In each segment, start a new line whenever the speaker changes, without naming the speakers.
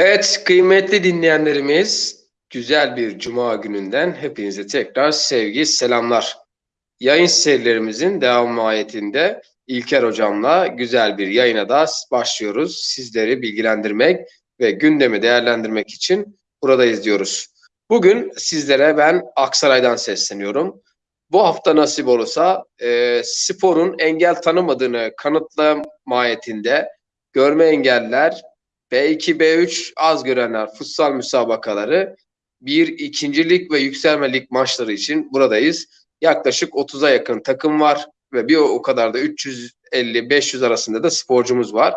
Evet, kıymetli dinleyenlerimiz, güzel bir cuma gününden hepinize tekrar sevgi, selamlar. Yayın serilerimizin devam mahiyetinde İlker Hocam'la güzel bir yayına da başlıyoruz. Sizleri bilgilendirmek ve gündemi değerlendirmek için buradayız diyoruz. Bugün sizlere ben Aksaray'dan sesleniyorum. Bu hafta nasip olursa e, sporun engel tanımadığını kanıtla mahiyetinde görme engeller B2, B3 az görenler futsal müsabakaları bir ikincilik ve yükselmelik maçları için buradayız. Yaklaşık 30'a yakın takım var ve bir o kadar da 350-500 arasında da sporcumuz var.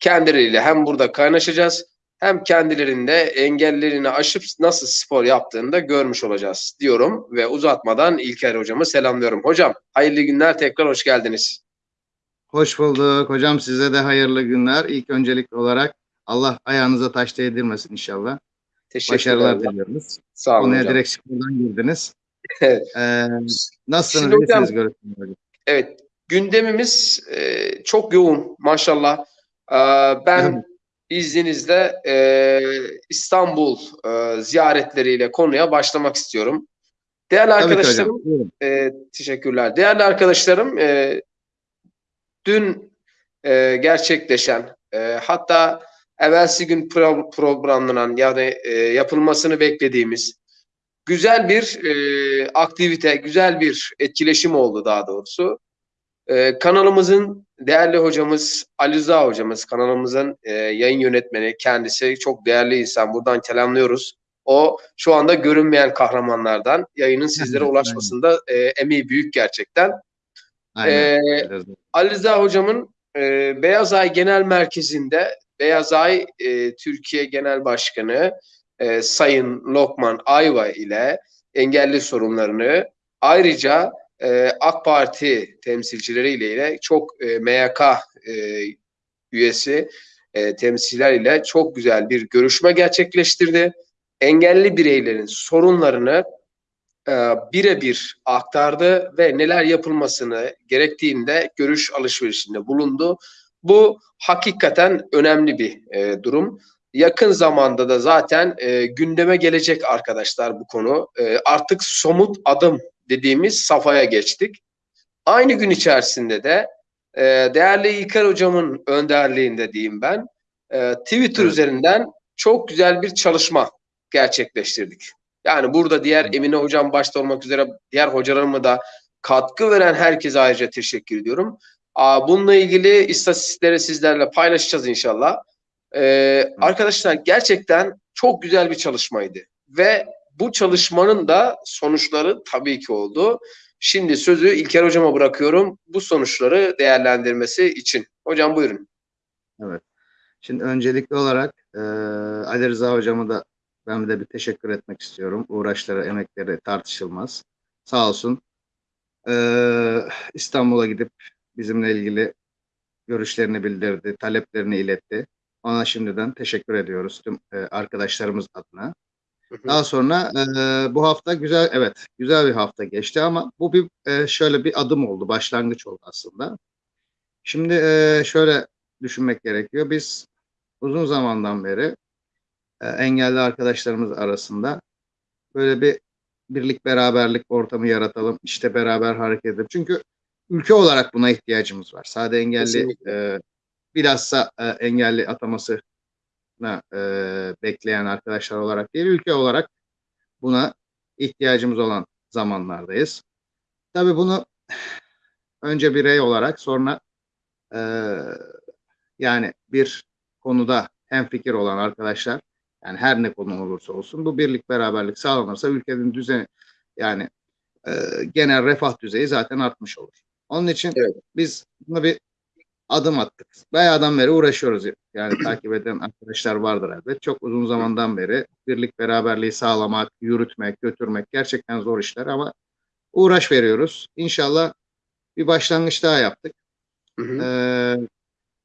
Kendileriyle hem burada kaynaşacağız hem kendilerinde engellerini aşıp nasıl spor yaptığını da görmüş olacağız diyorum ve uzatmadan İlker hocamı selamlıyorum. Hocam hayırlı günler tekrar hoş geldiniz.
Hoş bulduk. Hocam size de hayırlı günler. İlk öncelikli olarak Allah ayağınıza taş değdirmesin inşallah. Başarılar diliyoruz.
Sağ olun
Konuya
hocam.
direkt spordan girdiniz.
Evet.
Ee, nasılsınız?
Şimdi hocam-. Evet, gündemimiz e, çok yoğun maşallah. E, ben izninizle e, İstanbul e, ziyaretleriyle konuya başlamak istiyorum. Değerli
Tabii
arkadaşlarım, e, teşekkürler. Değerli arkadaşlarım, e, dün e, gerçekleşen, e, hatta evvelsi gün pro- programlanan yani e, yapılmasını beklediğimiz güzel bir e, aktivite, güzel bir etkileşim oldu daha doğrusu. E, kanalımızın değerli hocamız Ali Rıza hocamız, kanalımızın e, yayın yönetmeni kendisi çok değerli insan. Buradan selamlıyoruz. O şu anda görünmeyen kahramanlardan yayının sizlere ulaşmasında e, emeği büyük gerçekten.
Aynen.
Ee, Ali Rıza hocamın e, Beyaz Ay Genel Merkezi'nde Beyaz Ay e, Türkiye Genel Başkanı e, Sayın Lokman Ayva ile engelli sorunlarını ayrıca e, AK Parti temsilcileriyle ile çok e, MYK e, üyesi e, temsilciler ile çok güzel bir görüşme gerçekleştirdi. Engelli bireylerin sorunlarını e, birebir aktardı ve neler yapılmasını gerektiğinde görüş alışverişinde bulundu. Bu hakikaten önemli bir e, durum. Yakın zamanda da zaten e, gündeme gelecek arkadaşlar bu konu. E, artık somut adım dediğimiz safhaya geçtik. Aynı gün içerisinde de e, değerli İlker hocamın önderliğinde diyeyim ben e, Twitter
Evet.
üzerinden çok güzel bir çalışma gerçekleştirdik. Yani burada diğer Emine hocam başta olmak üzere diğer hocalarıma da katkı veren herkese ayrıca teşekkür ediyorum. Bununla ilgili istatistikleri sizlerle paylaşacağız inşallah. Ee, arkadaşlar gerçekten çok güzel bir çalışmaydı. Ve bu çalışmanın da sonuçları tabii ki oldu. Şimdi sözü İlker hocama bırakıyorum bu sonuçları değerlendirmesi için. Hocam buyurun.
Şimdi öncelikli olarak e, Ali Rıza hocama da ben de bir teşekkür etmek istiyorum. Uğraşları, emekleri tartışılmaz. Sağ olsun. E, İstanbul'a gidip bizimle ilgili görüşlerini bildirdi, taleplerini iletti. Ona şimdiden teşekkür ediyoruz tüm e, arkadaşlarımız adına. Daha sonra e, bu hafta güzel, evet güzel bir hafta geçti ama bu bir e, şöyle bir adım oldu, başlangıç oldu aslında. Şimdi e, şöyle düşünmek gerekiyor. Biz uzun zamandan beri e, engelli arkadaşlarımız arasında böyle bir birlik beraberlik ortamı yaratalım, işte beraber hareket edelim. Çünkü ülke olarak buna ihtiyacımız var. Sade engelli
Kesinlikle.
e, bilhassa e, engelli ataması e, bekleyen arkadaşlar olarak değil, ülke olarak buna ihtiyacımız olan zamanlardayız. Tabii bunu önce birey olarak sonra e, yani bir konuda hemfikir olan arkadaşlar yani her ne konu olursa olsun bu birlik beraberlik sağlanırsa ülkenin düzeni yani e, genel refah düzeyi zaten artmış olur. Onun için
Evet.
biz buna bir adım attık. Bayağıdan beri uğraşıyoruz. Yani takip eden arkadaşlar vardır elbet. Çok uzun zamandan beri birlik beraberliği sağlamak, yürütmek, götürmek gerçekten zor işler ama uğraş veriyoruz. İnşallah bir başlangıç daha yaptık.
Hı hı.
Ee,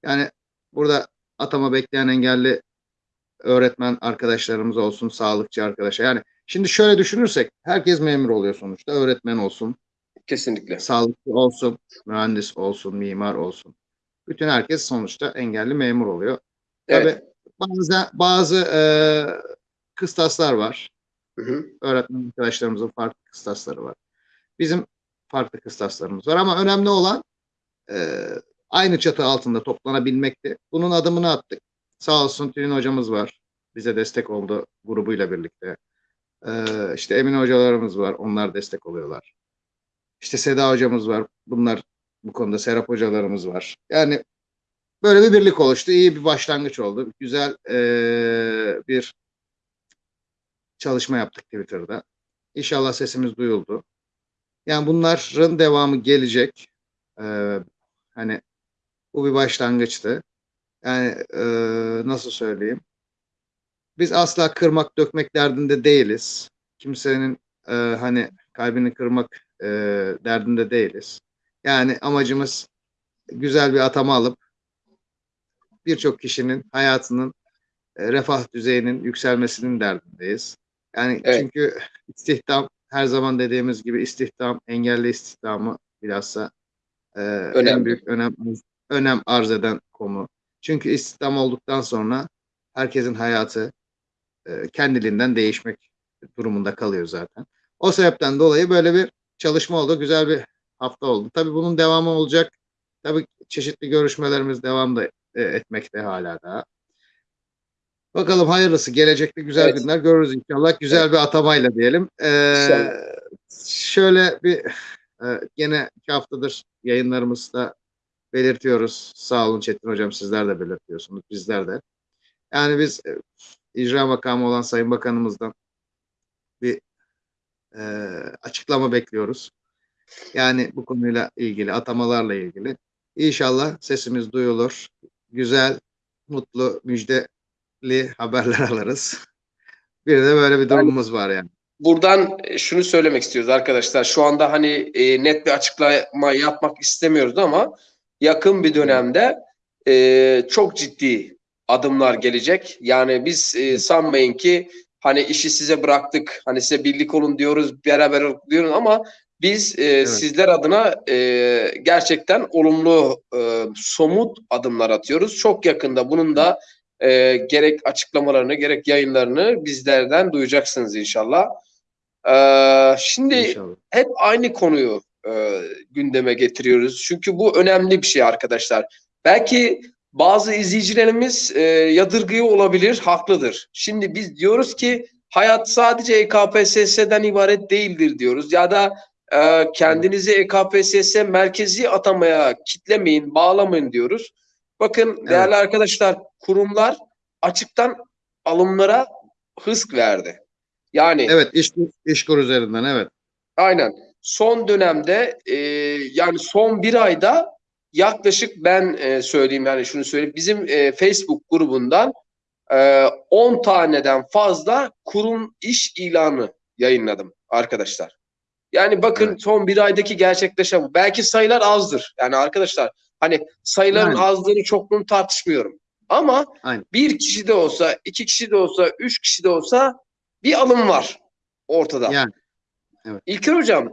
yani burada atama bekleyen engelli öğretmen arkadaşlarımız olsun, sağlıkçı arkadaşlar. Yani şimdi şöyle düşünürsek herkes memur oluyor sonuçta. Öğretmen olsun,
Kesinlikle.
sağlıkçı olsun, mühendis olsun, mimar olsun. Bütün herkes sonuçta engelli memur oluyor.
Evet.
Tabii Bazen bazı e, kıstaslar var.
Hı hı.
Öğretmen arkadaşlarımızın farklı kıstasları var. Bizim farklı kıstaslarımız var ama önemli olan e, aynı çatı altında toplanabilmekti. Bunun adımını attık. Sağ olsun Tülin hocamız var. Bize destek oldu grubuyla birlikte. E, işte Emin hocalarımız var. Onlar destek oluyorlar. İşte Seda hocamız var. Bunlar bu konuda Serap hocalarımız var. Yani böyle bir birlik oluştu. İyi bir başlangıç oldu. Güzel e, bir çalışma yaptık Twitter'da. İnşallah sesimiz duyuldu. Yani bunların devamı gelecek. Ee, hani bu bir başlangıçtı. Yani e, nasıl söyleyeyim? Biz asla kırmak dökmek derdinde değiliz. Kimsenin e, hani kalbini kırmak e, derdinde değiliz. Yani amacımız güzel bir atama alıp birçok kişinin hayatının e, refah düzeyinin yükselmesinin derdindeyiz. Yani
Evet.
çünkü istihdam her zaman dediğimiz gibi istihdam engelli istihdamı bilhassa e, en büyük önem önem arz eden konu. Çünkü istihdam olduktan sonra herkesin hayatı e, kendiliğinden değişmek durumunda kalıyor zaten. O sebepten dolayı böyle bir çalışma oldu. Güzel bir hafta oldu. Tabii bunun devamı olacak. Tabii çeşitli görüşmelerimiz devam da e, etmekte hala daha. Bakalım hayırlısı. Gelecekte güzel
Evet.
günler görürüz inşallah. Güzel bir atamayla diyelim. Ee,
İnşallah.
şöyle bir e, gene iki haftadır yayınlarımızda belirtiyoruz. Sağ olun Çetin Hocam sizler de belirtiyorsunuz. Bizler de. Yani biz e, icra makamı olan Sayın Bakanımızdan bir e, açıklama bekliyoruz. Yani bu konuyla ilgili, atamalarla ilgili. İnşallah sesimiz duyulur. Güzel, mutlu, müjdeli haberler alırız. Bir de böyle bir durumumuz var yani.
Buradan e, şunu söylemek istiyoruz arkadaşlar. Şu anda hani e, net bir açıklama yapmak istemiyoruz ama yakın bir dönemde e, çok ciddi adımlar gelecek. Yani biz e, sanmayın ki hani işi size bıraktık, hani size birlik olun diyoruz, beraber olun diyoruz ama biz e, sizler adına e, gerçekten olumlu, e, somut adımlar atıyoruz. Çok yakında bunun da e, gerek açıklamalarını gerek yayınlarını bizlerden duyacaksınız inşallah. Ee, şimdi
İnşallah.
hep aynı konuyu e, gündeme getiriyoruz. Çünkü bu önemli bir şey arkadaşlar. Belki bazı izleyicilerimiz e, yadırgıyor olabilir, haklıdır. Şimdi biz diyoruz ki hayat sadece EKPSS'den ibaret değildir diyoruz. Ya da e, kendinizi EKPSS merkezi atamaya kitlemeyin, bağlamayın diyoruz. Bakın değerli arkadaşlar, kurumlar açıktan alımlara hızk verdi. Yani
Evet, iş, işkur üzerinden evet.
Aynen. Son dönemde e, yani son bir ayda yaklaşık ben e, söyleyeyim yani şunu söyleyeyim. Bizim e, Facebook grubundan e, 10 taneden fazla kurum iş ilanı yayınladım arkadaşlar. Yani bakın
Evet.
son bir aydaki gerçekleşen bu. Belki sayılar azdır. Yani arkadaşlar hani sayıların
Yani.
azlığını çokluğunu tartışmıyorum. Ama
Aynen.
bir kişi de olsa, iki kişi de olsa, üç kişi de olsa bir alım var ortada.
Yani. Evet.
İlker Hocam,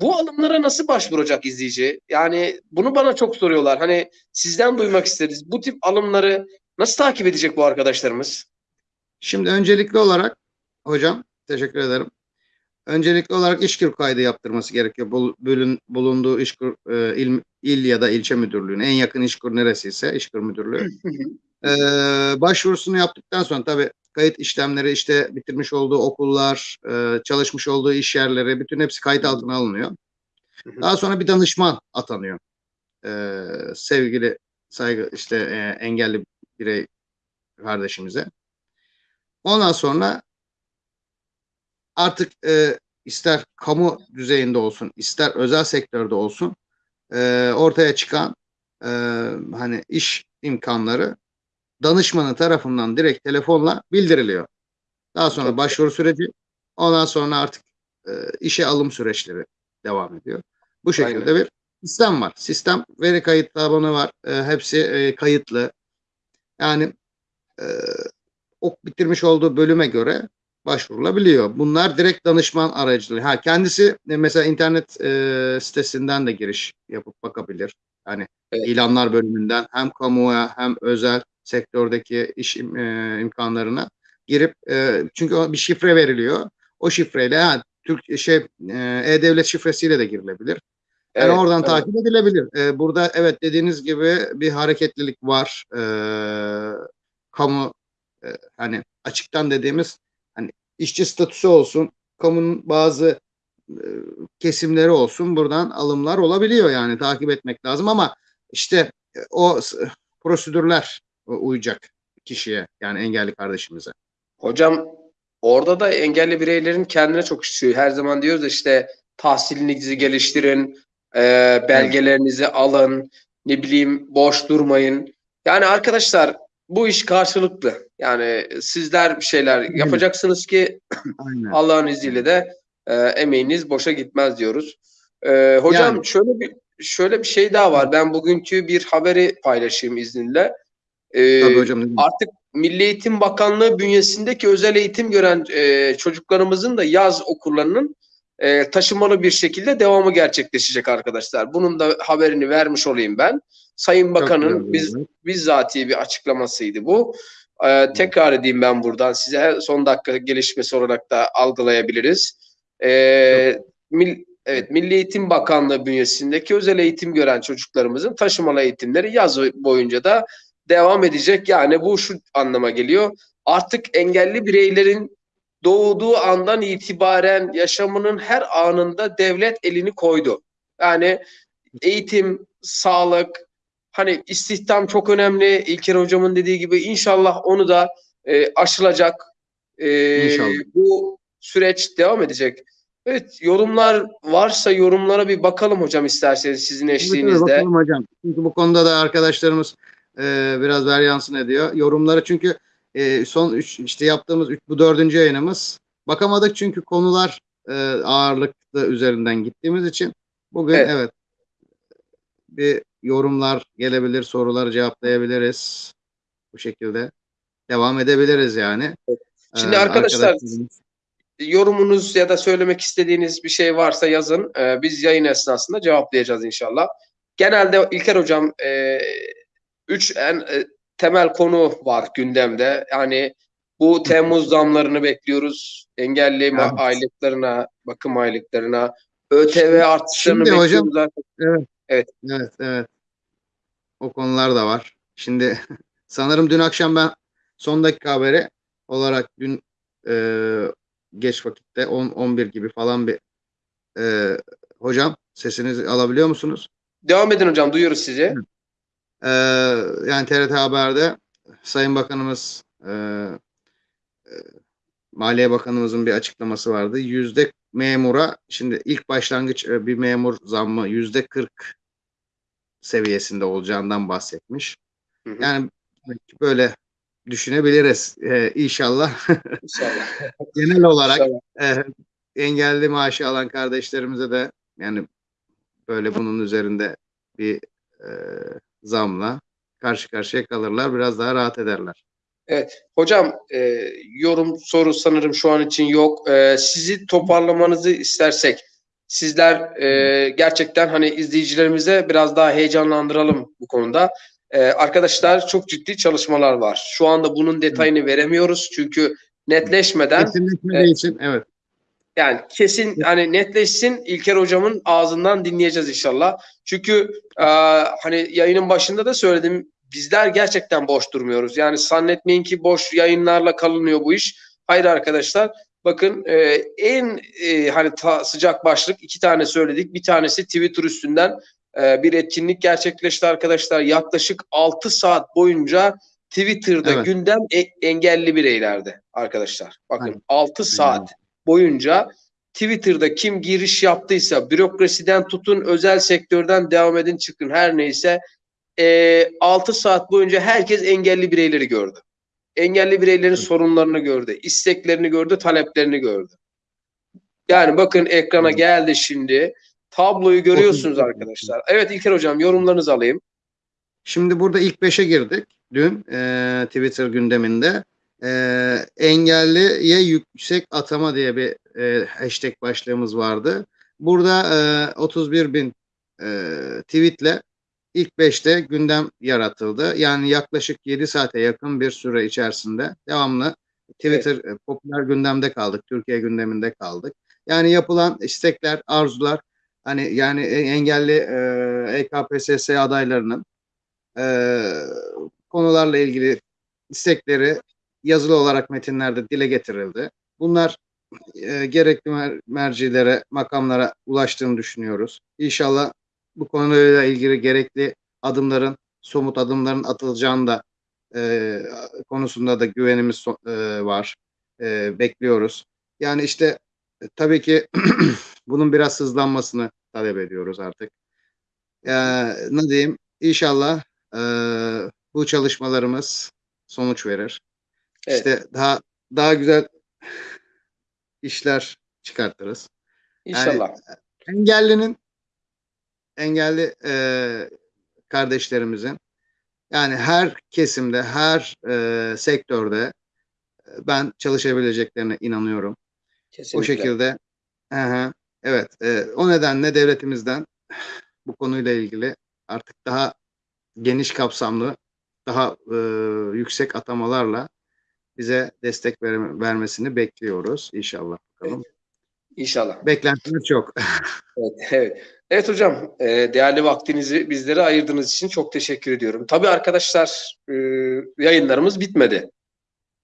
bu alımlara nasıl başvuracak izleyici? Yani bunu bana çok soruyorlar. Hani sizden duymak isteriz. Bu tip alımları nasıl takip edecek bu arkadaşlarımız?
Şimdi öncelikli olarak hocam teşekkür ederim. Öncelikli olarak işkur kaydı yaptırması gerekiyor. Bölün- bulunduğu işkur e, il, il ya da ilçe müdürlüğüne en yakın işkur neresiyse işkur müdürlüğü. Ee, başvurusunu yaptıktan sonra tabii kayıt işlemleri işte bitirmiş olduğu okullar, e, çalışmış olduğu iş yerleri bütün hepsi kayıt altına alınıyor. Daha sonra bir danışman atanıyor. Ee, sevgili saygı işte e, engelli birey kardeşimize. Ondan sonra artık e, ister kamu düzeyinde olsun, ister özel sektörde olsun e, ortaya çıkan e, hani iş imkanları danışmanı tarafından direkt telefonla bildiriliyor. Daha sonra
Çok
başvuru süreci, ondan sonra artık e, işe alım süreçleri devam ediyor. Bu şekilde bir sistem var. Sistem veri kayıt tabanı var. E, hepsi e, kayıtlı. Yani e, o bitirmiş olduğu bölüme göre başvurulabiliyor. Bunlar direkt danışman aracılığı. Ha kendisi e, mesela internet e, sitesinden de giriş yapıp bakabilir. Yani
Evet.
ilanlar bölümünden hem kamuya hem özel sektördeki iş im- e, imkanlarına girip e, çünkü o bir şifre veriliyor. O şifreyle ha, Türk şey e, e-devlet şifresiyle de girilebilir. Yani
Evet,
oradan
evet.
takip edilebilir. Ee, burada evet dediğiniz gibi bir hareketlilik var. Ee, kamu e, hani açıktan dediğimiz hani işçi statüsü olsun, kamunun bazı e, kesimleri olsun buradan alımlar olabiliyor yani takip etmek lazım ama işte e, o prosedürler uyacak kişiye yani engelli kardeşimize.
Hocam orada da engelli bireylerin kendine çok işliyor. Her zaman diyoruz işte tahsilinizi geliştirin, e, belgelerinizi alın, ne bileyim boş durmayın. Yani arkadaşlar bu iş karşılıklı. Yani sizler bir şeyler yapacaksınız ki
Aynen.
Allah'ın izniyle de e, emeğiniz boşa gitmez diyoruz. E, hocam
Yani.
şöyle bir şöyle bir şey daha var. Ben bugünkü bir haberi paylaşayım izninle. E,
Tabii hocam.
artık Milli Eğitim Bakanlığı bünyesindeki özel eğitim gören e, çocuklarımızın da yaz okullarının e, taşımalı bir şekilde devamı gerçekleşecek arkadaşlar. Bunun da haberini vermiş olayım ben. Sayın Bakan'ın biz
oldu.
bizzati bir açıklamasıydı bu. E, tekrar edeyim ben buradan size son dakika gelişmesi olarak da algılayabiliriz. E, mil, evet Milli Eğitim Bakanlığı bünyesindeki özel eğitim gören çocuklarımızın taşımalı eğitimleri yaz boyunca da devam edecek. Yani bu şu anlama geliyor. Artık engelli bireylerin doğduğu andan itibaren yaşamının her anında devlet elini koydu. Yani eğitim, sağlık, hani istihdam çok önemli. İlker hocamın dediği gibi inşallah onu da e, aşılacak. E,
İnşallah.
Bu süreç devam edecek. Evet, yorumlar varsa yorumlara bir bakalım hocam isterseniz sizin eşliğinizde.
bakalım hocam. Çünkü bu konuda da arkadaşlarımız e, biraz varyansın ediyor. Yorumları çünkü e, son üç, işte yaptığımız üç, bu dördüncü yayınımız. Bakamadık çünkü konular e, ağırlıklı üzerinden gittiğimiz için bugün
Evet.
evet. bir yorumlar gelebilir, soruları cevaplayabiliriz. Bu şekilde devam edebiliriz yani.
Şimdi
E,
arkadaşlar,
arkadaşlarımız-
yorumunuz ya da söylemek istediğiniz bir şey varsa yazın. Ee, biz yayın esnasında cevaplayacağız inşallah. Genelde İlker Hocam e, üç en e, temel konu var gündemde. Yani bu Temmuz zamlarını bekliyoruz. Engelli
Evet.
aylıklarına, bakım aylıklarına, ÖTV artışlarını
şimdi hocam-
bekliyoruz. artık.
Evet, evet. O konular da var. Şimdi sanırım dün akşam ben son dakika haberi olarak dün e, geç vakitte 10-11 gibi falan bir e, hocam sesinizi alabiliyor musunuz?
Devam edin hocam, duyuyoruz sizi.
E, yani TRT Haber'de Sayın Bakanımız e, e, Maliye Bakanımızın bir açıklaması vardı. Yüzde memura şimdi ilk başlangıç e, bir memur zammı yüzde 40 seviyesinde olacağından bahsetmiş.
Hı hı.
Yani böyle düşünebiliriz ee, inşallah.
İnşallah.
Genel olarak
İnşallah.
e, engelli maaşı alan kardeşlerimize de yani böyle bunun üzerinde bir e, zamla karşı karşıya kalırlar. Biraz daha rahat ederler.
Evet. Hocam e, yorum soru sanırım şu an için yok. E, sizi toparlamanızı istersek sizler e, gerçekten hani izleyicilerimize biraz daha heyecanlandıralım bu konuda. E, arkadaşlar çok ciddi çalışmalar var. Şu anda bunun detayını veremiyoruz çünkü netleşmeden
Kesinleşmediği
Evet.
için evet.
Yani kesin hani netleşsin İlker hocamın ağzından dinleyeceğiz inşallah. Çünkü e, hani yayının başında da söyledim bizler gerçekten boş durmuyoruz. Yani zannetmeyin ki boş yayınlarla kalınıyor bu iş. Hayır arkadaşlar bakın e, en e, hani ta- sıcak başlık iki tane söyledik. Bir tanesi Twitter üstünden e, bir etkinlik gerçekleşti arkadaşlar. Yaklaşık 6 saat boyunca Twitter'da
Evet.
gündem e- engelli bireylerde arkadaşlar. Bakın
Aynen.
6 saat boyunca Twitter'da kim giriş yaptıysa bürokrasiden tutun özel sektörden devam edin çıkın her neyse e, 6 saat boyunca herkes engelli bireyleri gördü. Engelli bireylerin sorunlarını gördü, isteklerini gördü, taleplerini gördü. Yani bakın ekrana geldi şimdi. Tabloyu görüyorsunuz arkadaşlar. Evet İlker hocam yorumlarınızı alayım.
Şimdi burada ilk beşe girdik dün e, Twitter gündeminde. E, engelliye yüksek atama diye bir e, hashtag başlığımız vardı. Burada e, 31 bin e, tweetle ilk 5'te gündem yaratıldı. Yani yaklaşık 7 saate yakın bir süre içerisinde devamlı Twitter e, popüler gündemde kaldık. Türkiye gündeminde kaldık. Yani yapılan istekler, arzular hani yani e- engelli e, EKPSS adaylarının e, konularla ilgili istekleri yazılı olarak metinlerde dile getirildi. Bunlar e, gerekli mer- mercilere, makamlara ulaştığını düşünüyoruz. İnşallah bu konuyla ilgili gerekli adımların, somut adımların atılacağını da e, konusunda da güvenimiz so- e, var. E, bekliyoruz. Yani işte e, tabii ki bunun biraz hızlanmasını talep ediyoruz artık. E, ne diyeyim? İnşallah e, bu çalışmalarımız sonuç verir.
Evet.
İşte daha daha güzel işler çıkartırız.
İnşallah.
Engellinin engelli e, kardeşlerimizin yani her kesimde, her e, sektörde e, ben çalışabileceklerine inanıyorum.
Kesinlikle.
O şekilde hı, evet e, o nedenle devletimizden bu konuyla ilgili artık daha geniş kapsamlı, daha e, yüksek atamalarla bize destek ver- vermesini bekliyoruz inşallah bakalım.
İnşallah.
Beklentimiz çok.
Evet, evet. Evet hocam, e, değerli vaktinizi bizlere ayırdığınız için çok teşekkür ediyorum. Tabii arkadaşlar, e, yayınlarımız bitmedi.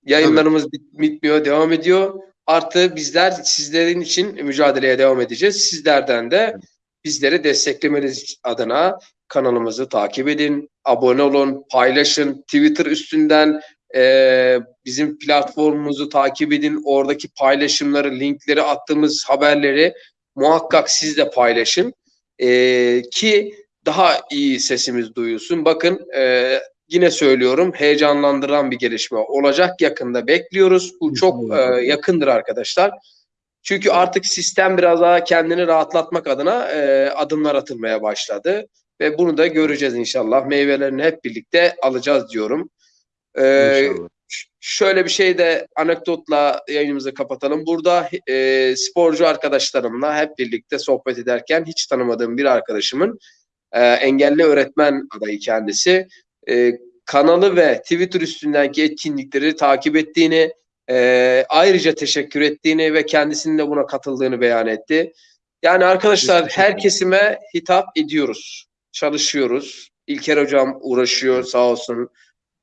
Yayınlarımız bit- bitmiyor, devam ediyor. Artı bizler sizlerin için mücadeleye devam edeceğiz. Sizlerden de bizleri desteklemeniz adına kanalımızı takip edin, abone olun, paylaşın, Twitter üstünden e, bizim platformumuzu takip edin. Oradaki paylaşımları, linkleri, attığımız haberleri muhakkak siz de paylaşın. E, ki daha iyi sesimiz duyulsun. Bakın e, yine söylüyorum heyecanlandıran bir gelişme olacak. Yakında bekliyoruz. Bu çok e, yakındır arkadaşlar. Çünkü artık sistem biraz daha kendini rahatlatmak adına e, adımlar atılmaya başladı. Ve bunu da göreceğiz inşallah. Meyvelerini hep birlikte alacağız diyorum. E, ş- şöyle bir şey de anekdotla yayınımızı kapatalım. Burada e, sporcu arkadaşlarımla hep birlikte sohbet ederken hiç tanımadığım bir arkadaşımın e, engelli öğretmen adayı kendisi. E, kanalı ve Twitter üstündeki etkinlikleri takip ettiğini, e, ayrıca teşekkür ettiğini ve kendisinin de buna katıldığını beyan etti. Yani arkadaşlar her kesime hitap ediyoruz, çalışıyoruz. İlker hocam uğraşıyor sağ olsun.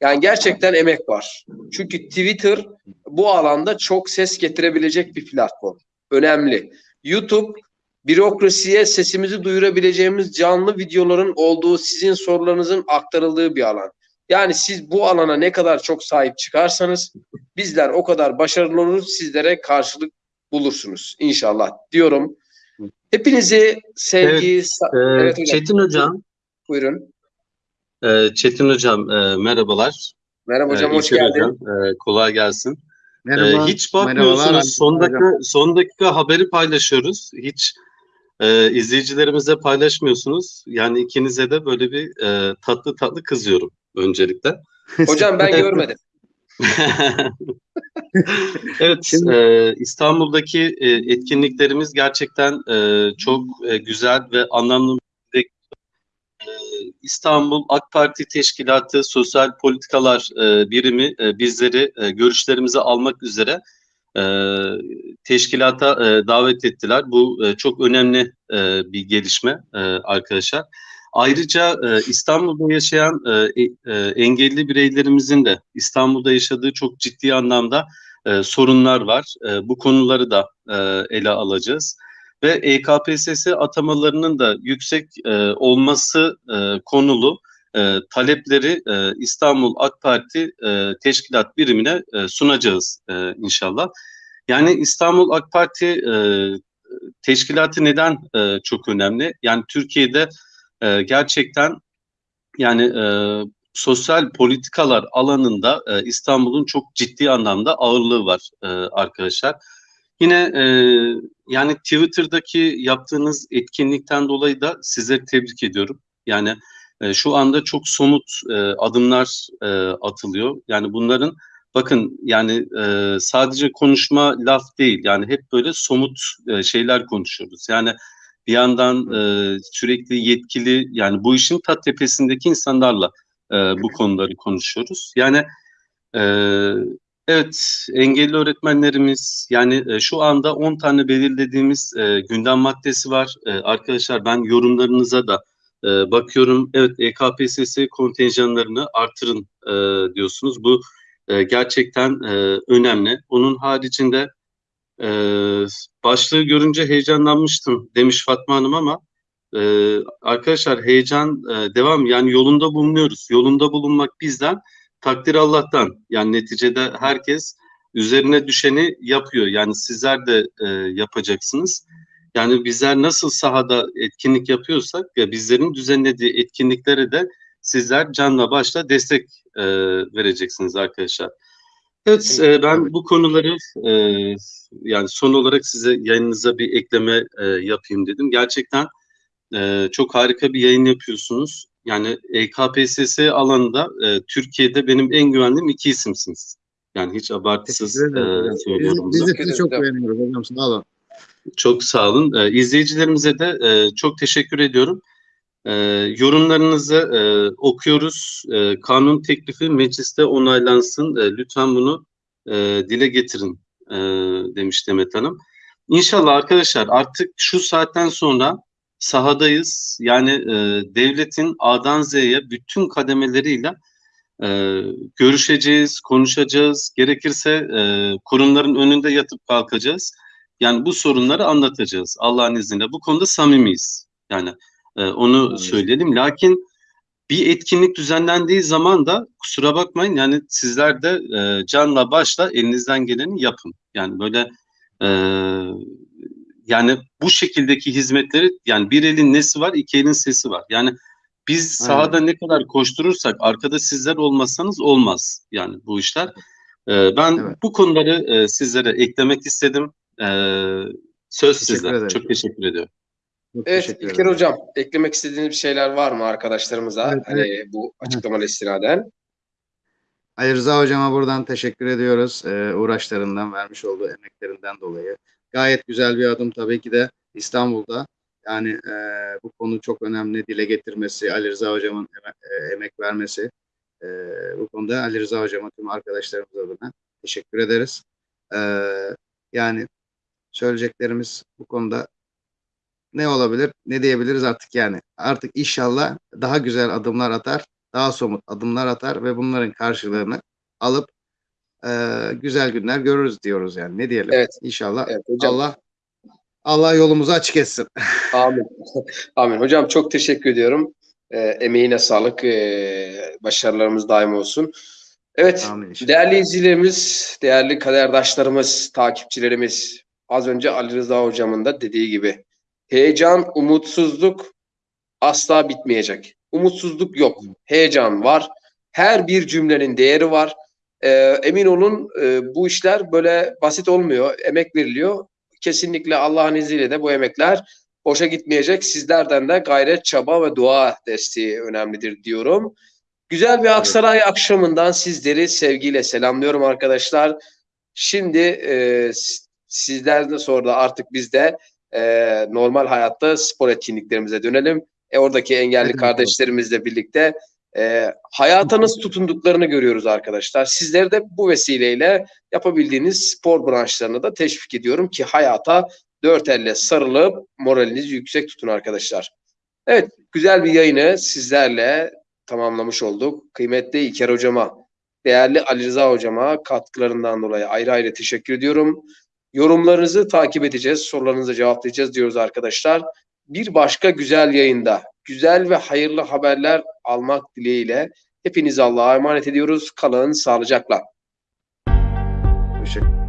Yani gerçekten emek var. Çünkü Twitter bu alanda çok ses getirebilecek bir platform. Önemli. YouTube bürokrasiye sesimizi duyurabileceğimiz canlı videoların olduğu, sizin sorularınızın aktarıldığı bir alan. Yani siz bu alana ne kadar çok sahip çıkarsanız bizler o kadar başarılı oluruz, sizlere karşılık bulursunuz inşallah diyorum. Hepinizi sevgi, sa-
Ee,
evet hocam
Çetin Hocam,
buyurun.
E, Çetin Hocam e, merhabalar.
Merhaba hocam
Ee,
hoş
İlker
geldin.
Hocam, e, kolay gelsin. Ee,
Merhaba.
hiç bakmıyorsunuz, son
Hocam.
dakika, son dakika haberi paylaşıyoruz. Hiç e, izleyicilerimize paylaşmıyorsunuz. Yani ikinize de böyle bir e, tatlı tatlı kızıyorum öncelikle.
Hocam ben görmedim.
Evet,
Şimdi-
e, İstanbul'daki e, etkinliklerimiz gerçekten e, çok e, güzel ve anlamlı. E, İstanbul AK Parti Teşkilatı Sosyal Politikalar e, Birimi e, bizleri e, görüşlerimizi almak üzere teşkilata davet ettiler. Bu çok önemli bir gelişme arkadaşlar. Ayrıca İstanbul'da yaşayan engelli bireylerimizin de İstanbul'da yaşadığı çok ciddi anlamda sorunlar var. Bu konuları da ele alacağız. Ve EKPSS atamalarının da yüksek e, olması e, konulu e, talepleri e, İstanbul AK Parti e, Teşkilat Birimine e, sunacağız e, inşallah. Yani İstanbul AK Parti e, Teşkilatı neden e, çok önemli? Yani Türkiye'de e, gerçekten yani e, sosyal politikalar alanında e, İstanbul'un çok ciddi anlamda ağırlığı var e, arkadaşlar. Yine e, yani Twitter'daki yaptığınız etkinlikten dolayı da sizleri tebrik ediyorum. Yani e, şu anda çok somut e, adımlar e, atılıyor. Yani bunların bakın yani e, sadece konuşma laf değil. Yani hep böyle somut e, şeyler konuşuyoruz. Yani bir yandan e, sürekli yetkili yani bu işin ta tepesindeki insanlarla e, bu konuları konuşuyoruz. Yani e, evet engelli öğretmenlerimiz yani e, şu anda 10 tane belirlediğimiz e, gündem maddesi var. E, arkadaşlar ben yorumlarınıza da e, bakıyorum. Evet EKPSS kontenjanlarını artırın e, diyorsunuz. Bu e, gerçekten e, önemli. Onun haricinde e, başlığı görünce heyecanlanmıştım demiş Fatma Hanım ama e, arkadaşlar heyecan e, devam yani yolunda bulunuyoruz. Yolunda bulunmak bizden, takdir Allah'tan. Yani neticede herkes üzerine düşeni yapıyor. Yani sizler de e, yapacaksınız. Yani bizler nasıl sahada etkinlik yapıyorsak ya bizlerin düzenlediği etkinliklere de sizler canla başla destek e, vereceksiniz arkadaşlar. Evet e, ben bu konuları e, yani son olarak size yayınınıza bir ekleme e, yapayım dedim. Gerçekten e, çok harika bir yayın yapıyorsunuz. Yani E EKPSS alanında e, Türkiye'de benim en güvendiğim iki isimsiniz. Yani hiç abartısız e,
Biz,
söylüyorum
biz
bunu.
de sizi çok beğeniyoruz hocam. Sağ olun.
Çok sağ olun. Ee, izleyicilerimize de e, çok teşekkür ediyorum. E, yorumlarınızı e, okuyoruz. E, kanun teklifi mecliste onaylansın. E, lütfen bunu e, dile getirin e, demiş Demet Hanım. İnşallah arkadaşlar artık şu saatten sonra sahadayız. Yani e, devletin A'dan Z'ye bütün kademeleriyle e, görüşeceğiz, konuşacağız. Gerekirse e, kurumların önünde yatıp kalkacağız. Yani bu sorunları anlatacağız Allah'ın izniyle. Bu konuda samimiyiz. Yani e, onu
Anladım.
söyleyelim. Lakin bir etkinlik düzenlendiği zaman da kusura bakmayın yani sizler de e, canla başla elinizden geleni yapın. Yani böyle e, yani bu şekildeki hizmetleri yani bir elin nesi var iki elin sesi var. Yani biz
Aynen.
sahada ne kadar koşturursak arkada sizler olmazsanız olmaz yani bu işler. E, ben
Evet.
bu konuları e, sizlere eklemek istedim. E, söz
Teşekkür
sizler.
ederim.
Çok teşekkür ediyorum.
Çok
Evet
teşekkür
İlker
ederim.
Hocam eklemek istediğiniz bir şeyler var mı arkadaşlarımıza?
Evet,
hani bu açıklamalı istinaden.
Ali Rıza hocama buradan teşekkür ediyoruz. Ee, uğraşlarından, vermiş olduğu emeklerinden dolayı. Gayet güzel bir adım tabii ki de İstanbul'da. Yani e, bu konu çok önemli. Dile getirmesi, Ali Rıza hocamın e, emek vermesi. E, bu konuda Ali Rıza hocama tüm arkadaşlarımız adına teşekkür ederiz. E, yani söyleyeceklerimiz bu konuda ne olabilir, ne diyebiliriz artık yani. Artık inşallah daha güzel adımlar atar, daha somut adımlar atar ve bunların karşılığını alıp e, güzel günler görürüz diyoruz yani. Ne diyelim?
Evet.
İnşallah
Evet hocam.
Allah Allah yolumuzu açık etsin.
Amin. Amin. Hocam çok teşekkür ediyorum. Ee, emeğine sağlık. Ee, başarılarımız daim olsun. Evet.
Amin.
Değerli izleyicilerimiz, değerli kaderdaşlarımız, takipçilerimiz, az önce Ali Rıza hocamın da dediği gibi heyecan, umutsuzluk asla bitmeyecek. Umutsuzluk yok. Heyecan var. Her bir cümlenin değeri var. Ee, emin olun e, bu işler böyle basit olmuyor. Emek veriliyor. Kesinlikle Allah'ın izniyle de bu emekler boşa gitmeyecek. Sizlerden de gayret, çaba ve dua desteği önemlidir diyorum. Güzel bir Aksaray akşamından sizleri sevgiyle selamlıyorum arkadaşlar. Şimdi e, sizlerden sonra da artık biz de e, normal hayatta spor etkinliklerimize dönelim. E, oradaki engelli kardeşlerimizle birlikte e, hayata nasıl tutunduklarını görüyoruz arkadaşlar. Sizleri de bu vesileyle yapabildiğiniz spor branşlarını da teşvik ediyorum ki hayata dört elle sarılıp moralinizi yüksek tutun arkadaşlar. Evet, güzel bir yayını sizlerle tamamlamış olduk. Kıymetli İlker hocama, değerli Ali Rıza hocama katkılarından dolayı ayrı ayrı teşekkür ediyorum. Yorumlarınızı takip edeceğiz, sorularınızı cevaplayacağız diyoruz arkadaşlar. Bir başka güzel yayında güzel ve hayırlı haberler almak dileğiyle hepinizi Allah'a emanet ediyoruz. Kalın sağlıcakla.
Teşekkür